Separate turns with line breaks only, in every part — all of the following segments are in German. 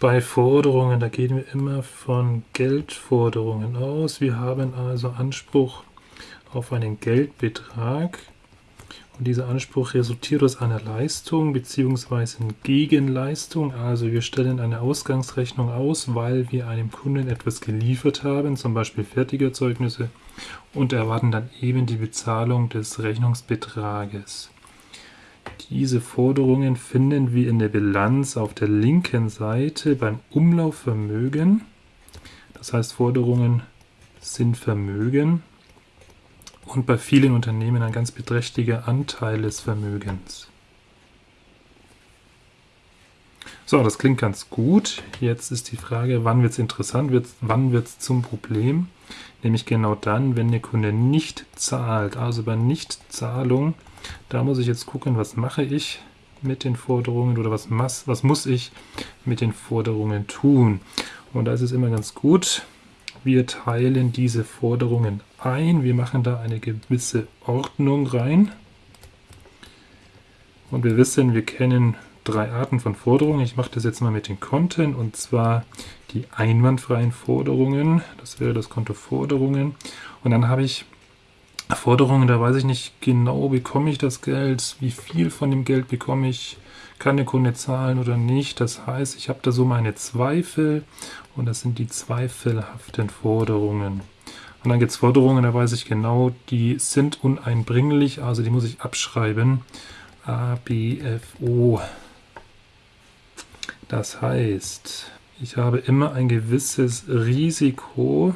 Bei Forderungen, da gehen wir immer von Geldforderungen aus. Wir haben also Anspruch auf einen Geldbetrag und dieser Anspruch resultiert aus einer Leistung bzw. Gegenleistung. Also wir stellen eine Ausgangsrechnung aus, weil wir einem Kunden etwas geliefert haben, zum Beispiel Fertigerzeugnisse, und erwarten dann eben die Bezahlung des Rechnungsbetrages. Diese Forderungen finden wir in der Bilanz auf der linken Seite beim Umlaufvermögen. Das heißt, Forderungen sind Vermögen und bei vielen Unternehmen ein ganz beträchtlicher Anteil des Vermögens. So, das klingt ganz gut. Jetzt ist die Frage, wann wird es interessant, wird's, wann wird es zum Problem? Nämlich genau dann, wenn der Kunde nicht zahlt. Also bei Nichtzahlung, da muss ich jetzt gucken, was mache ich mit den Forderungen oder was, was muss ich mit den Forderungen tun. Und da ist es immer ganz gut, wir teilen diese Forderungen ein. Wir machen da eine gewisse Ordnung rein. Und wir wissen, wir kennen drei Arten von Forderungen. Ich mache das jetzt mal mit den Konten und zwar die einwandfreien Forderungen. Das wäre das Konto Forderungen. Und dann habe ich Forderungen, da weiß ich nicht genau, bekomme ich das Geld, wie viel von dem Geld bekomme ich, kann der Kunde zahlen oder nicht. Das heißt, ich habe da so meine Zweifel und das sind die zweifelhaften Forderungen. Und dann gibt es Forderungen, da weiß ich genau, die sind uneinbringlich, also die muss ich abschreiben. A, B, F, O. Das heißt, ich habe immer ein gewisses Risiko,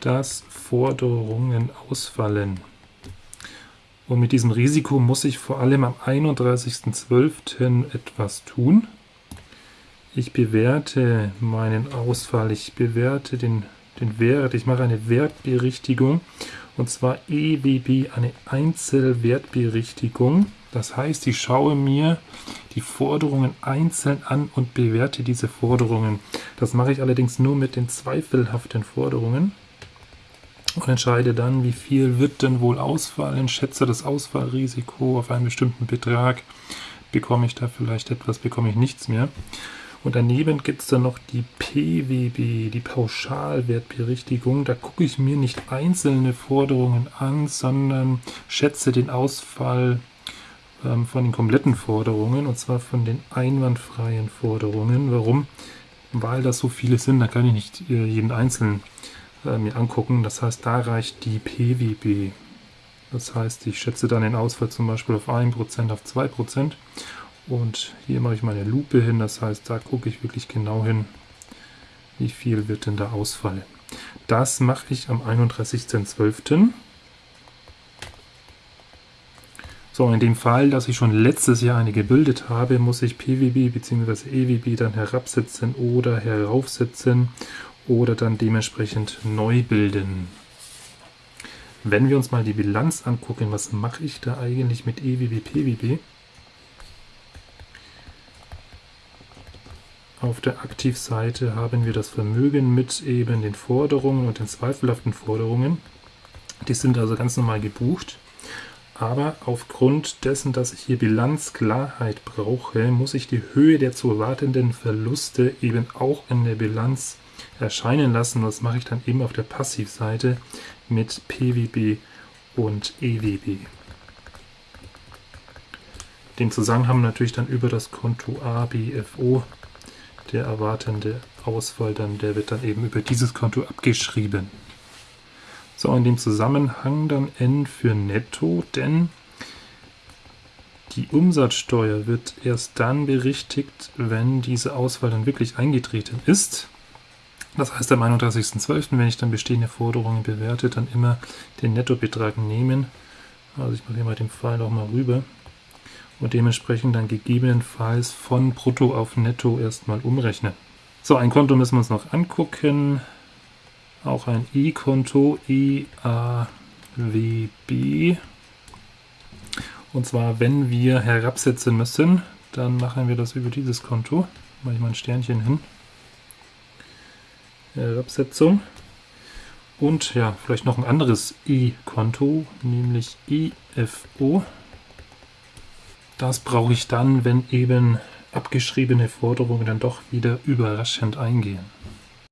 dass Forderungen ausfallen. Und mit diesem Risiko muss ich vor allem am 31.12. etwas tun. Ich bewerte meinen Ausfall, ich bewerte den, den Wert, ich mache eine Wertberichtigung und zwar EWB, eine Einzelwertberichtigung. Das heißt, ich schaue mir die Forderungen einzeln an und bewerte diese Forderungen. Das mache ich allerdings nur mit den zweifelhaften Forderungen und entscheide dann, wie viel wird denn wohl ausfallen, schätze das Ausfallrisiko auf einen bestimmten Betrag, bekomme ich da vielleicht etwas, bekomme ich nichts mehr. Und daneben gibt es dann noch die PWB, die Pauschalwertberichtigung. Da gucke ich mir nicht einzelne Forderungen an, sondern schätze den Ausfall ähm, von den kompletten Forderungen, und zwar von den einwandfreien Forderungen. Warum? Weil das so viele sind, da kann ich nicht äh, jeden einzelnen äh, mir angucken. Das heißt, da reicht die PWB. Das heißt, ich schätze dann den Ausfall zum Beispiel auf 1%, auf 2%. Und hier mache ich meine Lupe hin, das heißt, da gucke ich wirklich genau hin, wie viel wird denn da ausfallen. Das mache ich am 31.12. So, in dem Fall, dass ich schon letztes Jahr eine gebildet habe, muss ich PWB bzw. EWB dann herabsetzen oder heraufsetzen oder dann dementsprechend neu bilden. Wenn wir uns mal die Bilanz angucken, was mache ich da eigentlich mit EWB, PWB? Auf der Aktivseite haben wir das Vermögen mit eben den Forderungen und den zweifelhaften Forderungen. Die sind also ganz normal gebucht. Aber aufgrund dessen, dass ich hier Bilanzklarheit brauche, muss ich die Höhe der zu erwartenden Verluste eben auch in der Bilanz erscheinen lassen. Das mache ich dann eben auf der Passivseite mit PWB und EWB. Den Zusammenhang natürlich dann über das Konto ABFO der erwartende Ausfall dann, der wird dann eben über dieses Konto abgeschrieben. So, in dem Zusammenhang dann N für Netto, denn die Umsatzsteuer wird erst dann berichtigt, wenn diese Auswahl dann wirklich eingetreten ist. Das heißt, am 31.12., wenn ich dann bestehende Forderungen bewerte, dann immer den Nettobetrag nehmen. Also ich mache hier mal den Pfeil noch mal rüber und dementsprechend dann gegebenenfalls von Brutto auf Netto erstmal umrechnen. So, ein Konto müssen wir uns noch angucken. Auch ein E-Konto, EAWB. Und zwar, wenn wir herabsetzen müssen, dann machen wir das über dieses Konto. Mache ich mal ein Sternchen hin. Herabsetzung. Und ja, vielleicht noch ein anderes E-Konto, nämlich EFO. Das brauche ich dann, wenn eben abgeschriebene Forderungen dann doch wieder überraschend eingehen.